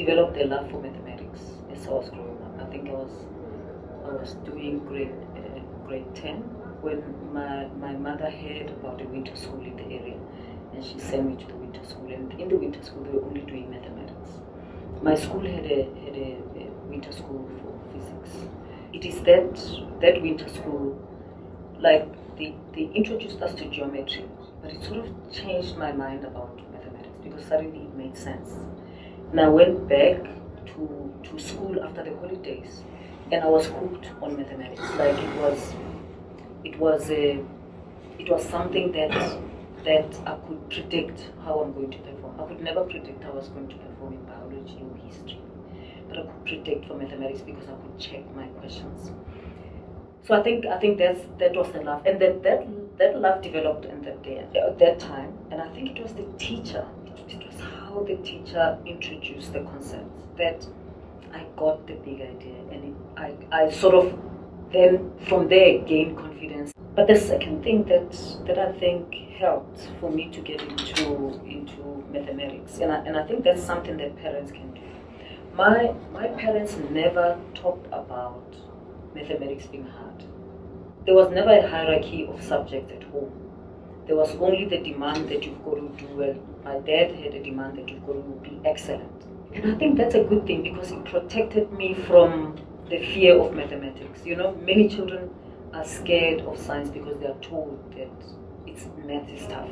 developed a love for mathematics as I was growing up. I think I was I was doing grade uh, grade ten when my my mother heard about a winter school in the area, and she sent me to the winter school. And in the winter school, they were only doing mathematics. My school had a had a, a winter school for physics. It is that that winter school, like they, they introduced us to geometry, but it sort of changed my mind about mathematics because suddenly it made sense. And I went back to, to school after the holidays and I was hooked on mathematics. Like it was it was a it was something that that I could predict how I'm going to perform. I could never predict how I was going to perform in biology or history. But I could predict for mathematics because I could check my questions. So I think I think that's that was the love, and that that that love developed in that day at that time, and I think it was the teacher. It, was how the teacher introduced the concepts that I got the big idea, and it, I I sort of then from there gained confidence. But the second thing that that I think helped for me to get into into mathematics, and I, and I think that's something that parents can do. My my parents never talked about mathematics being hard. There was never a hierarchy of subjects at home. There was only the demand that you've got to do well. My dad had a demand that you've got to be excellent. And I think that's a good thing because it protected me from the fear of mathematics. You know, many children are scared of science because they are told that it's math is tough.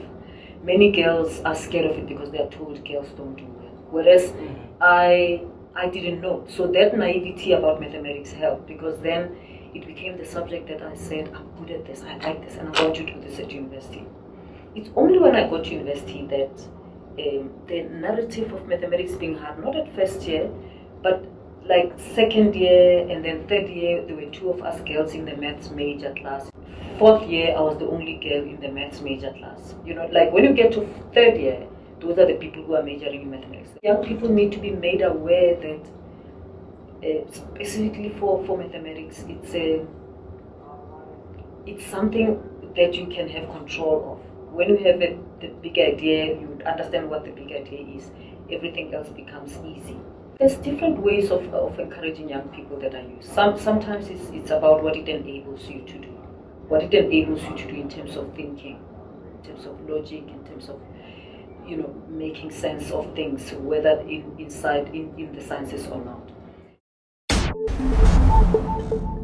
Many girls are scared of it because they are told girls don't do well. Whereas mm-hmm. I I didn't know. So that naivety about mathematics helped because then it became the subject that I said, I'm good at this, I like this, and I want to do this at university. It's only when I got to university that um, the narrative of mathematics being hard, not at first year, but like second year and then third year, there were two of us girls in the maths major class. Fourth year, I was the only girl in the maths major class. You know, like when you get to third year, those are the people who are majoring in mathematics. Young people need to be made aware that uh, specifically for, for mathematics, it's a it's something that you can have control of. When you have a, the big idea, you understand what the big idea is, everything else becomes easy. There's different ways of, of encouraging young people that I use. Some, sometimes it's, it's about what it enables you to do, what it enables you to do in terms of thinking, in terms of logic, in terms of you know making sense of things, whether in, inside in, in the sciences or not. thank you